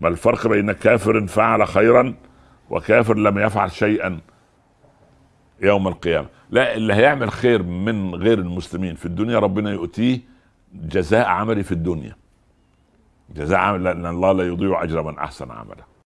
ما الفرق بين كافر فعل خيرا وكافر لم يفعل شيئا يوم القيامة؟ لا اللي هيعمل خير من غير المسلمين في الدنيا ربنا يؤتيه جزاء عملي في الدنيا. جزاء عمل لأن الله لا يضيع أجر من أحسن عمله.